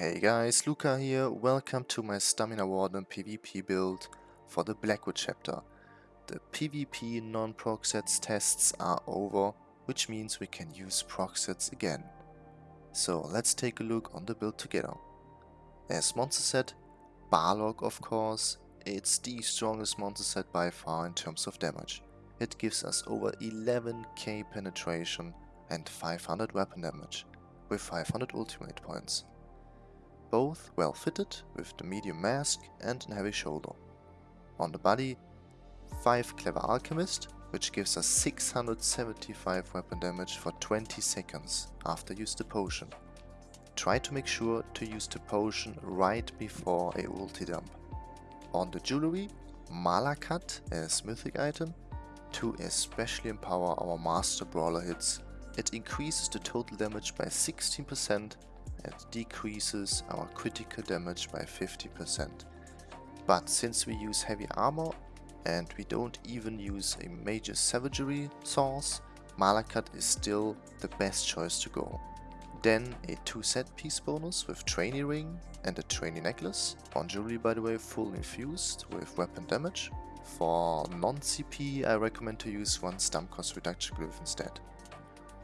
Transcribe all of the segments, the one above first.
Hey guys, Luca here, welcome to my Stamina Warden PvP build for the Blackwood chapter. The PvP non-proc sets tests are over, which means we can use proc sets again. So let's take a look on the build together. As monster set, Balorgh of course, it's the strongest monster set by far in terms of damage. It gives us over 11k penetration and 500 weapon damage, with 500 ultimate points. Both well fitted with the medium mask and a heavy shoulder. On the body, 5 Clever Alchemist, which gives us 675 weapon damage for 20 seconds after use the potion. Try to make sure to use the potion right before a ulti dump. On the jewelry, Malacath as mythic item to especially empower our master brawler hits. It increases the total damage by 16% and decreases our critical damage by 50%. But since we use heavy armor and we don't even use a major savagery source, Malacath is still the best choice to go. Then a 2 set piece bonus with trainee ring and a trainee necklace. On jewelry by the way full infused with weapon damage. For non-CP I recommend to use one stam cost reduction glyph instead.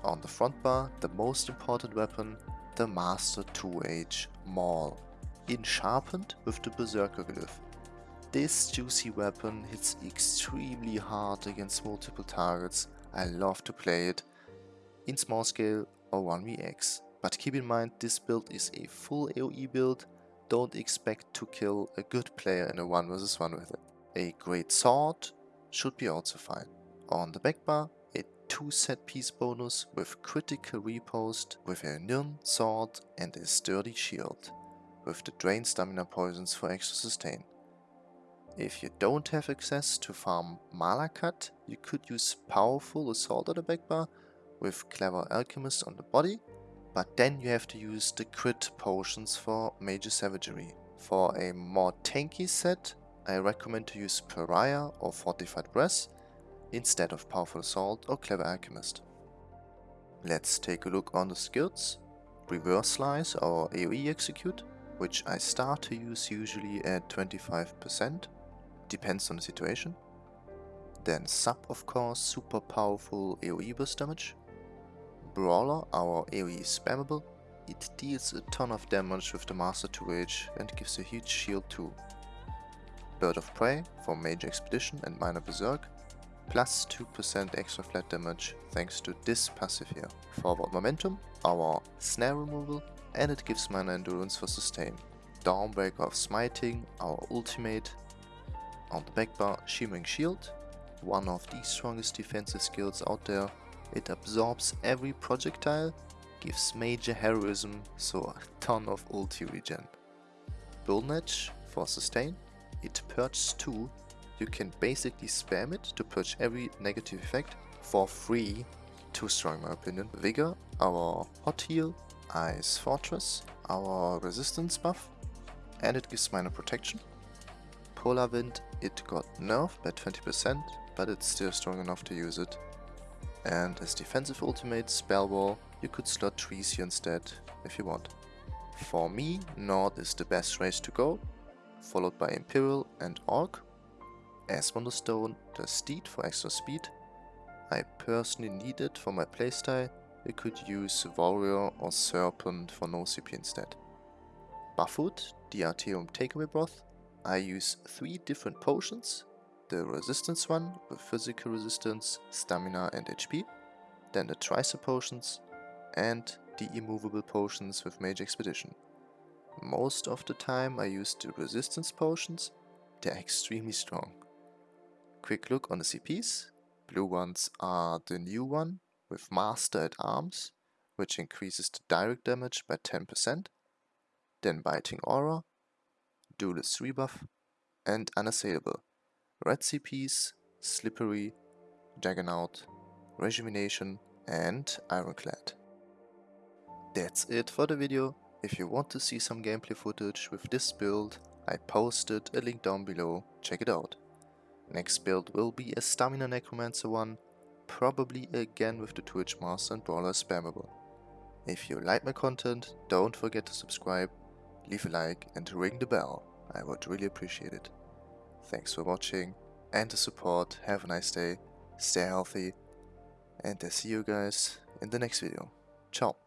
On the front bar the most important weapon the Master 2H Maul in sharpened with the Berserker glyph. This juicy weapon hits extremely hard against multiple targets, I love to play it in small scale or 1vx. But keep in mind this build is a full AoE build, don't expect to kill a good player in a 1 vs 1 with it. A great sword should be also fine. On the back bar, 2 set piece bonus with critical riposte with a Nirn sword and a sturdy shield, with the drain stamina poisons for extra sustain. If you don't have access to farm Malacath, you could use powerful assault at the back bar with clever alchemist on the body but then you have to use the crit potions for major savagery. For a more tanky set, I recommend to use Pariah or Fortified Brass instead of Powerful Assault or Clever Alchemist. Let's take a look on the skills. Reverse Slice or AoE Execute, which I start to use usually at 25%, depends on the situation. Then Sub of course, super powerful AoE burst damage, Brawler, our AoE spammable. It deals a ton of damage with the Master 2H and gives a huge shield too. Bird of Prey for Major Expedition and Minor Berserk, plus 2% extra flat damage thanks to this passive here. Forward Momentum, our Snare removal, and it gives minor endurance for sustain. Dawnbreaker of Smiting, our ultimate. On the back bar, Shimmering Shield, one of the strongest defensive skills out there it absorbs every projectile, gives major heroism, so a ton of ulti regen. Bullnetch for sustain, it purges 2, you can basically spam it to purge every negative effect for free, too strong in my opinion. Vigor, our hot heal, Ice Fortress, our resistance buff, and it gives minor protection. Polar Wind, it got nerfed by 20%, but it's still strong enough to use it and as defensive ultimate spell wall, you could slot trees here instead if you want. For me, Nord is the best race to go, followed by Imperial and Orc. As Mundus Stone, the Steed for extra speed. I personally need it for my playstyle, you could use Warrior or Serpent for no CP instead. Buff food, the Artaeum Takeaway Broth. I use 3 different potions the resistance one with physical resistance, stamina and HP, then the tricep potions, and the immovable potions with Major Expedition. Most of the time I use the resistance potions, they're extremely strong. Quick look on the CPs, blue ones are the new one with Master at Arms, which increases the direct damage by 10%, then Biting Aura, Duelist Rebuff, and Unassailable, Red CPs, Slippery, Juggernaut, Rejuvenation and Ironclad. That's it for the video. If you want to see some gameplay footage with this build, I posted a link down below, check it out. Next build will be a Stamina Necromancer one, probably again with the Twitch Master and Brawler spammable. If you like my content, don't forget to subscribe leave a like and ring the bell. I would really appreciate it. Thanks for watching and the support. Have a nice day, stay healthy, and I see you guys in the next video. Ciao.